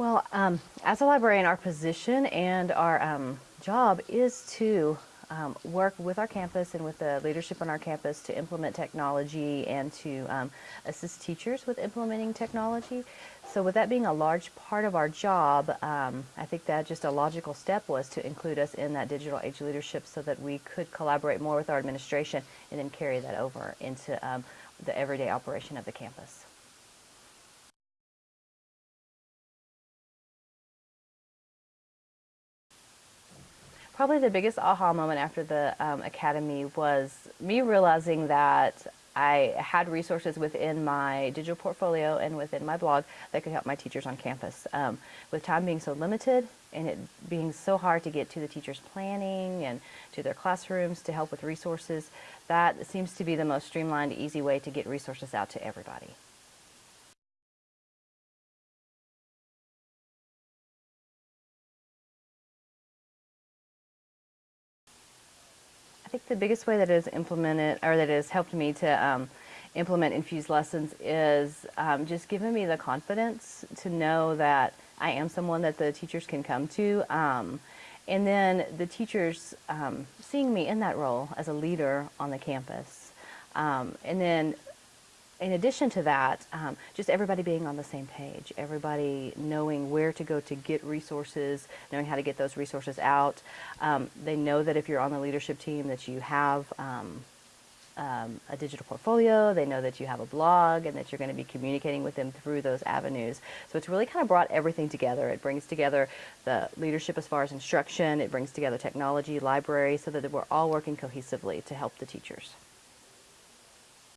Well, um, as a librarian, our position and our um, job is to um, work with our campus and with the leadership on our campus to implement technology and to um, assist teachers with implementing technology. So with that being a large part of our job, um, I think that just a logical step was to include us in that digital age leadership so that we could collaborate more with our administration and then carry that over into um, the everyday operation of the campus. Probably the biggest aha moment after the um, academy was me realizing that I had resources within my digital portfolio and within my blog that could help my teachers on campus. Um, with time being so limited and it being so hard to get to the teachers' planning and to their classrooms to help with resources, that seems to be the most streamlined, easy way to get resources out to everybody. I think the biggest way that has implemented or that has helped me to um, implement infused lessons is um, just giving me the confidence to know that I am someone that the teachers can come to. Um, and then the teachers um, seeing me in that role as a leader on the campus. Um, and then in addition to that, um, just everybody being on the same page, everybody knowing where to go to get resources, knowing how to get those resources out. Um, they know that if you're on the leadership team that you have um, um a digital portfolio, they know that you have a blog and that you're going to be communicating with them through those avenues. So it's really kind of brought everything together. It brings together the leadership as far as instruction, it brings together technology, library, so that we're all working cohesively to help the teachers.